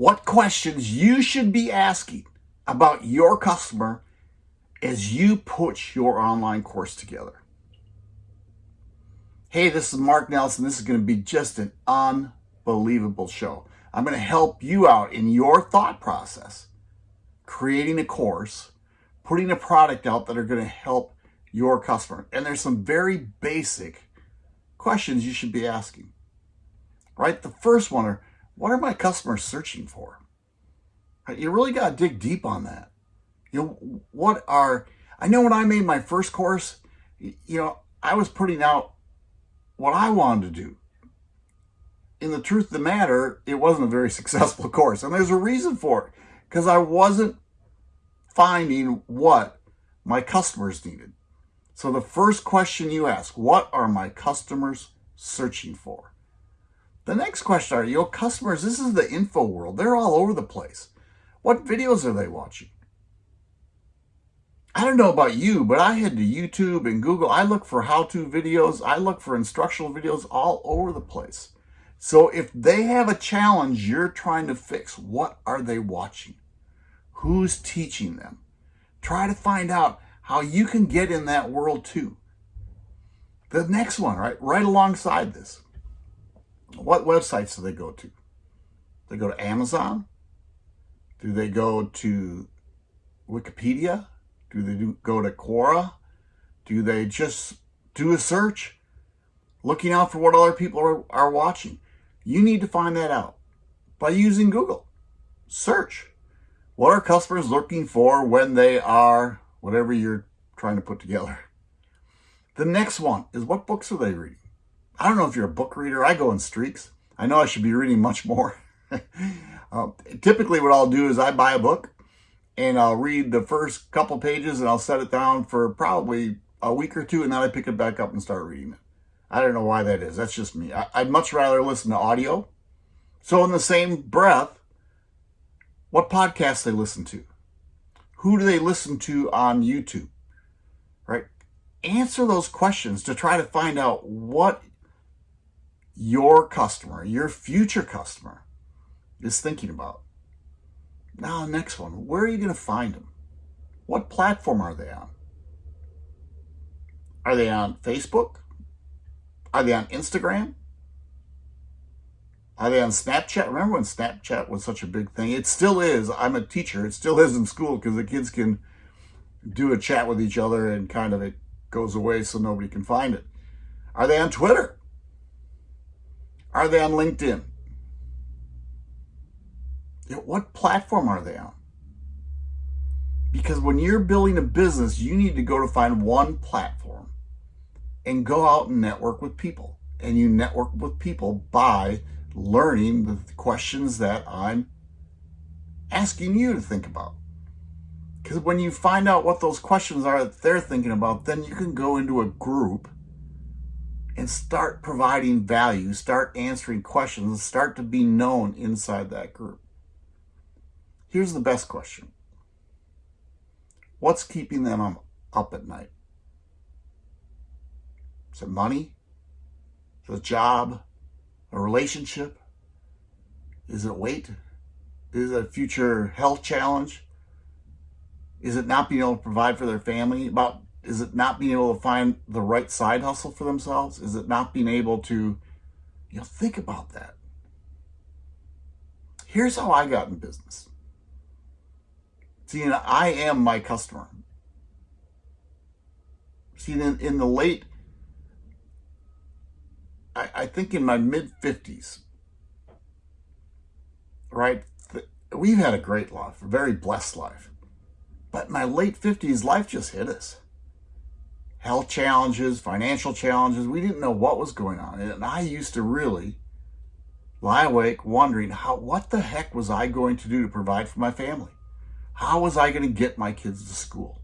what questions you should be asking about your customer as you put your online course together. Hey, this is Mark Nelson. This is going to be just an unbelievable show. I'm going to help you out in your thought process, creating a course, putting a product out that are going to help your customer. And there's some very basic questions you should be asking. Right? The first one are, what are my customers searching for? You really got to dig deep on that. You know, what are, I know when I made my first course, you know, I was putting out what I wanted to do. In the truth of the matter, it wasn't a very successful course. And there's a reason for it. Because I wasn't finding what my customers needed. So the first question you ask, what are my customers searching for? The next question are, your customers, this is the info world. They're all over the place. What videos are they watching? I don't know about you, but I head to YouTube and Google. I look for how-to videos. I look for instructional videos all over the place. So if they have a challenge you're trying to fix, what are they watching? Who's teaching them? Try to find out how you can get in that world too. The next one, right, right alongside this. What websites do they go to? They go to Amazon? Do they go to Wikipedia? Do they do, go to Quora? Do they just do a search? Looking out for what other people are, are watching. You need to find that out by using Google. Search. What are customers looking for when they are whatever you're trying to put together? The next one is what books are they reading? I don't know if you're a book reader. I go in streaks. I know I should be reading much more. uh, typically what I'll do is I buy a book and I'll read the first couple pages and I'll set it down for probably a week or two and then I pick it back up and start reading it. I don't know why that is. That's just me. I, would much rather listen to audio. So in the same breath, what podcasts they listen to? Who do they listen to on YouTube? Right? Answer those questions to try to find out what your customer, your future customer is thinking about. Now, next one. Where are you going to find them? What platform are they on? Are they on Facebook? Are they on Instagram? Are they on Snapchat? Remember when Snapchat was such a big thing? It still is. I'm a teacher. It still is in school because the kids can do a chat with each other and kind of it goes away so nobody can find it. Are they on Twitter? Are they on LinkedIn? what platform are they on? Because when you're building a business, you need to go to find one platform and go out and network with people. And you network with people by learning the questions that I'm asking you to think about. Because when you find out what those questions are that they're thinking about, then you can go into a group and start providing value, start answering questions, start to be known inside that group. Here's the best question. What's keeping them up at night? Is it money? Is it a job? A relationship? Is it weight? Is it a future health challenge? Is it not being able to provide for their family? About is it not being able to find the right side hustle for themselves? Is it not being able to, you know, think about that. Here's how I got in business. See, I am my customer. See, in, in the late, I, I think in my mid 50s, right? We've had a great life, a very blessed life. But in my late 50s, life just hit us. Health challenges, financial challenges. We didn't know what was going on. And I used to really lie awake wondering how, what the heck was I going to do to provide for my family? How was I going to get my kids to school?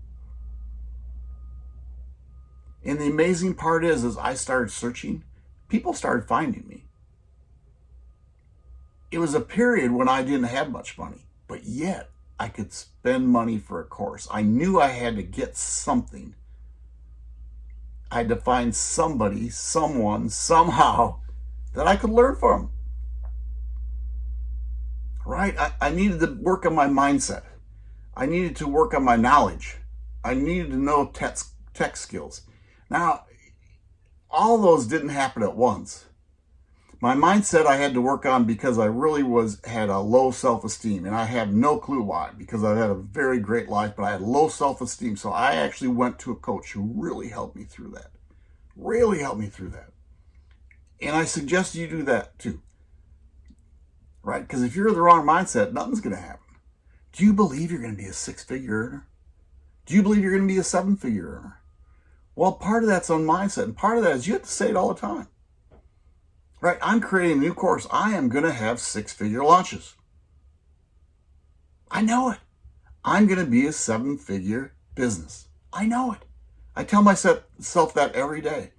And the amazing part is, as I started searching, people started finding me. It was a period when I didn't have much money, but yet I could spend money for a course. I knew I had to get something. I had to find somebody, someone, somehow that I could learn from. right? I, I needed to work on my mindset. I needed to work on my knowledge. I needed to know tech, tech skills. Now, all those didn't happen at once. My mindset I had to work on because I really was had a low self-esteem and I have no clue why because I had a very great life but I had low self-esteem. So I actually went to a coach who really helped me through that really helped me through that. And I suggest you do that too right? Because if you're in the wrong mindset nothing's to happen. Do you believe you're to be a six-figure earner? Do you believe you're to be a seven-figure earner? Well part of that's on mindset and part of that is you have to say it all the time right? I'm creating a new course. I am going to have six-figure launches. I know it. I'm going to be a seven-figure business. I know it. I tell myself that every day.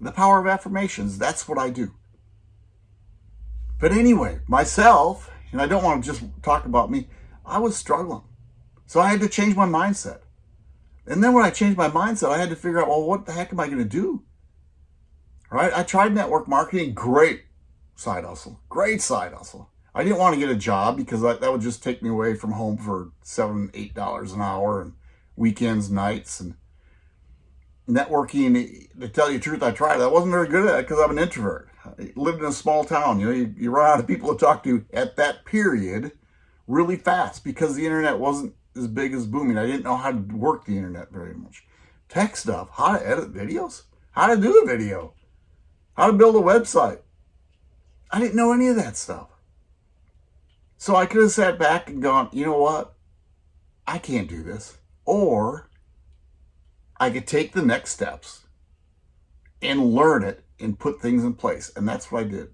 The power of affirmations, that's what I do. But anyway, myself, and I don't want to just talk about me, I was struggling. So I had to change my mindset. And then when I changed my mindset, I had to figure out, well, what the heck am I going to do? Right? I tried network marketing, great side hustle, great side hustle. I didn't want to get a job because that, that would just take me away from home for seven, eight dollars an hour and weekends, nights, and networking. To tell you the truth, I tried. I wasn't very good at it because I'm an introvert. I lived in a small town. You know, you, you run out of people to talk to at that period really fast because the internet wasn't as big as booming. I didn't know how to work the internet very much. Tech stuff, how to edit videos, how to do a video how to build a website. I didn't know any of that stuff. So I could have sat back and gone, you know what? I can't do this. Or I could take the next steps and learn it and put things in place. And that's what I did.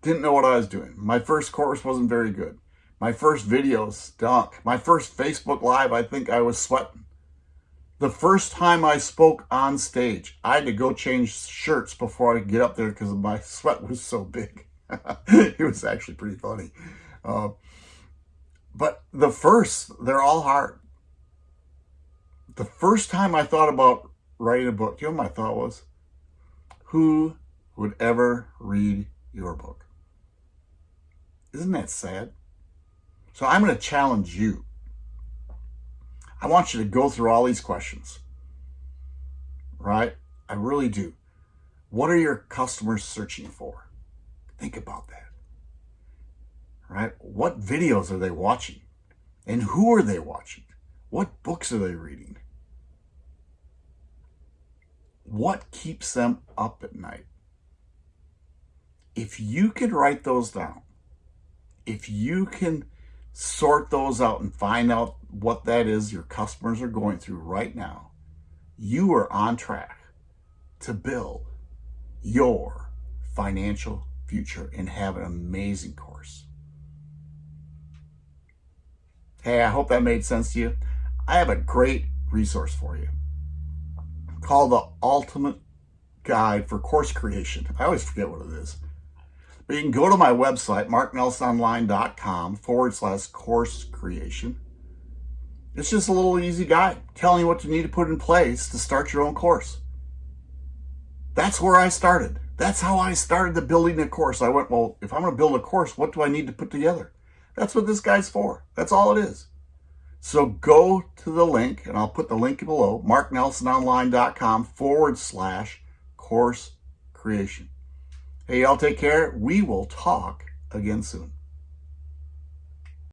Didn't know what I was doing. My first course wasn't very good. My first video stunk. My first Facebook Live, I think I was sweating. The first time I spoke on stage, I had to go change shirts before I could get up there because my sweat was so big. it was actually pretty funny. Uh, but the first, they're all hard. The first time I thought about writing a book, you know my thought was? Who would ever read your book? Isn't that sad? So I'm going to challenge you I want you to go through all these questions, right? I really do. What are your customers searching for? Think about that, right? What videos are they watching? And who are they watching? What books are they reading? What keeps them up at night? If you can write those down, if you can sort those out and find out what that is your customers are going through right now, you are on track to build your financial future and have an amazing course. Hey, I hope that made sense to you. I have a great resource for you called the Ultimate Guide for Course Creation. I always forget what it is. But you can go to my website, marknelsononline.com forward slash course creation. It's just a little easy guide telling you what you need to put in place to start your own course. That's where I started. That's how I started the building a course. I went, well, if I'm going to build a course, what do I need to put together? That's what this guy's for. That's all it is. So go to the link, and I'll put the link below, marknelsononline.com forward slash course creation. Hey, y'all take care. We will talk again soon.